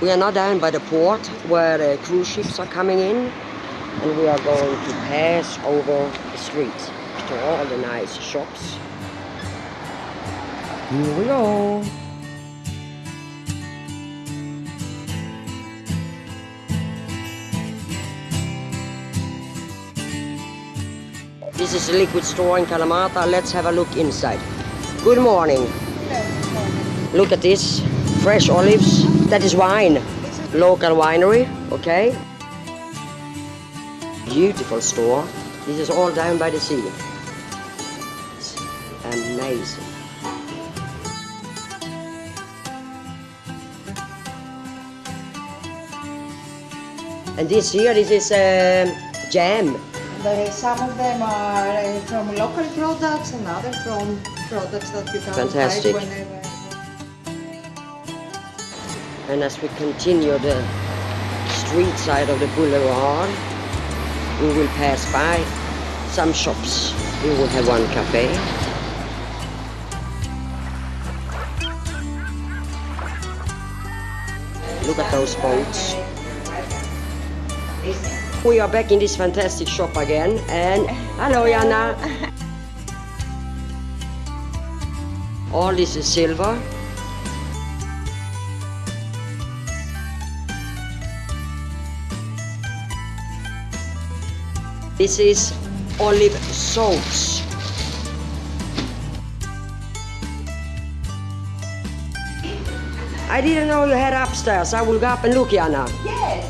We are now down by the port where the cruise ships are coming in and we are going to pass over the street to all the nice shops. Here we go. This is a liquid store in Kalamata. Let's have a look inside. Good morning. Look at this. Fresh olives. That is wine. Local winery. Okay. Beautiful store. This is all down by the sea. It's amazing. And this here, this is um, jam. There, some of them are uh, from local products and other from products that you can Fantastic. buy whenever. And as we continue the street side of the boulevard, we will pass by some shops. We will have one cafe. Look at those boats. We are back in this fantastic shop again and hello Jana. All this is silver. This is olive sauce. I didn't know you had upstairs. I will go up and look, Jana. Yes.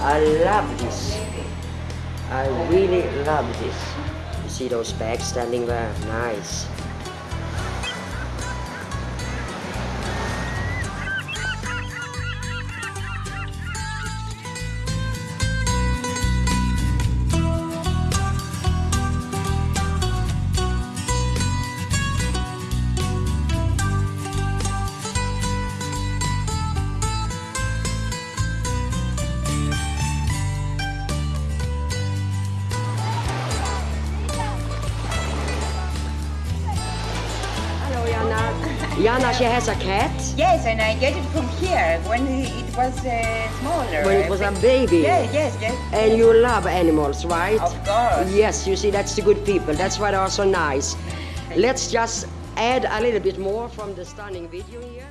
I love this. I really love this. You see those bags standing there? Nice. Jana. She has a cat. Yes, and I get it from here when it was uh, smaller. When it was a baby. Yes, yes, yes. And you love animals, right? Of course. Yes, you see, that's the good people. That's why they are so nice. Let's just add a little bit more from the stunning video here.